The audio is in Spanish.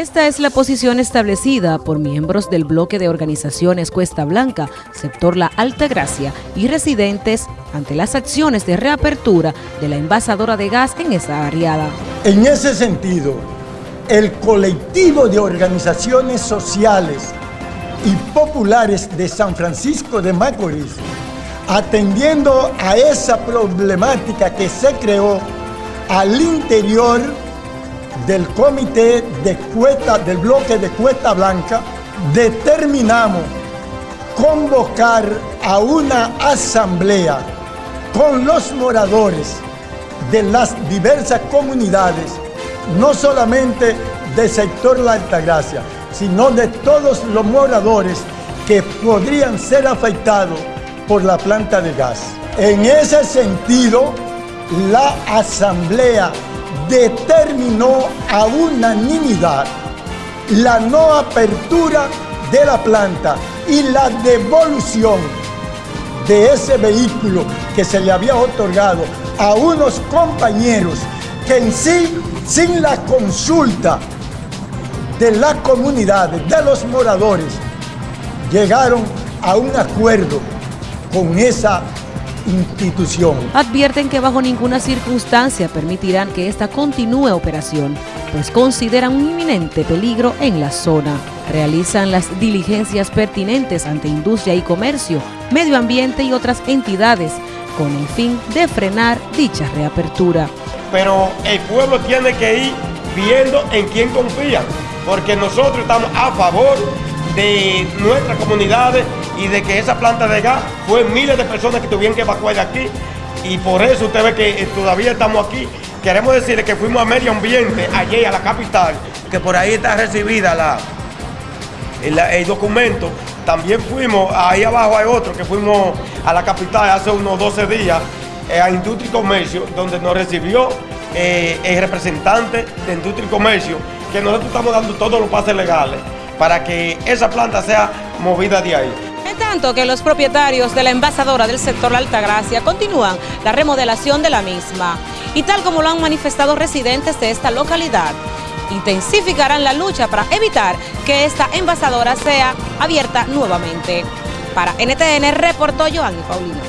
Esta es la posición establecida por miembros del bloque de organizaciones Cuesta Blanca, sector La Alta Gracia y residentes ante las acciones de reapertura de la envasadora de gas en esa área. En ese sentido, el colectivo de organizaciones sociales y populares de San Francisco de Macorís, atendiendo a esa problemática que se creó al interior del comité de cuesta, del bloque de Cuesta Blanca, determinamos convocar a una asamblea con los moradores de las diversas comunidades, no solamente del sector La Altagracia, sino de todos los moradores que podrían ser afectados por la planta de gas. En ese sentido, la asamblea determinó a unanimidad la no apertura de la planta y la devolución de ese vehículo que se le había otorgado a unos compañeros que en sí, sin la consulta de la comunidad, de los moradores, llegaron a un acuerdo con esa institución. Advierten que bajo ninguna circunstancia permitirán que esta continúe operación, pues consideran un inminente peligro en la zona. Realizan las diligencias pertinentes ante industria y comercio, medio ambiente y otras entidades, con el fin de frenar dicha reapertura. Pero el pueblo tiene que ir viendo en quién confía, porque nosotros estamos a favor de nuestras comunidades y de que esa planta de gas fue miles de personas que tuvieron que evacuar de aquí y por eso usted ve que eh, todavía estamos aquí. Queremos decirle que fuimos a medio ambiente, allí a la capital, que por ahí está recibida la, el, documento. También fuimos, ahí abajo hay otro, que fuimos a la capital hace unos 12 días, eh, a Industria y Comercio, donde nos recibió eh, el representante de Industria y Comercio, que nosotros estamos dando todos los pases legales para que esa planta sea movida de ahí. Tanto que los propietarios de la envasadora del sector La Altagracia continúan la remodelación de la misma y tal como lo han manifestado residentes de esta localidad, intensificarán la lucha para evitar que esta envasadora sea abierta nuevamente. Para NTN reportó Joanny Paulino.